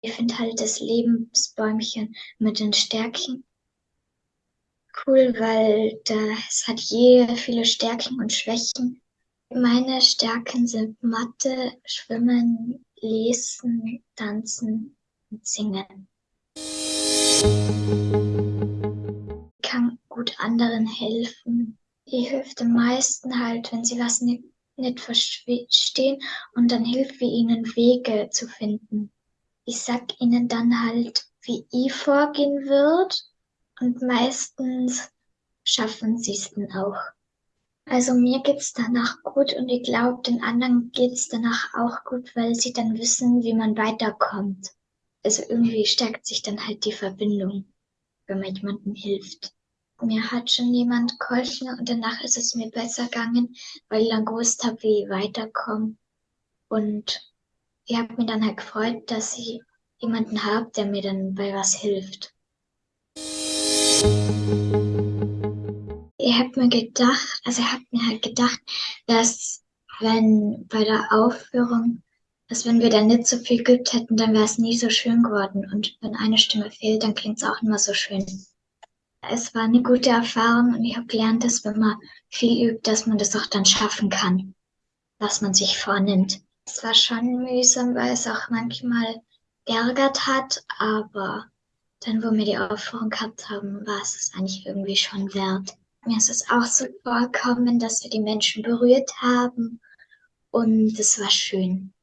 Ich finde halt das Lebensbäumchen mit den Stärken cool, weil das hat je viele Stärken und Schwächen. Meine Stärken sind Mathe, Schwimmen, Lesen, Tanzen und Singen. Ich kann gut anderen helfen. Die hilft am meisten halt, wenn sie was nicht, nicht verstehen und dann hilft wir ihnen Wege zu finden. Ich sag ihnen dann halt, wie ich vorgehen wird und meistens schaffen sie es dann auch. Also mir geht's danach gut und ich glaube, den anderen geht's danach auch gut, weil sie dann wissen, wie man weiterkommt. Also irgendwie stärkt sich dann halt die Verbindung, wenn man jemandem hilft. Mir hat schon jemand geholfen und danach ist es mir besser gegangen, weil ich dann gewusst habe, wie ich weiterkomme. Und ich habe mir dann halt gefreut, dass ich jemanden habe, der mir dann bei was hilft. Ich habe mir gedacht, also ich habe mir halt gedacht, dass wenn bei der Aufführung, dass wenn wir da nicht so viel geübt hätten, dann wäre es nie so schön geworden. Und wenn eine Stimme fehlt, dann klingt es auch immer so schön. Es war eine gute Erfahrung und ich habe gelernt, dass wenn man viel übt, dass man das auch dann schaffen kann, was man sich vornimmt. Es war schon mühsam, weil es auch manchmal geärgert hat, aber dann, wo wir die Aufführung gehabt haben, war es eigentlich irgendwie schon wert. Mir ist es auch so vorgekommen, dass wir die Menschen berührt haben und es war schön.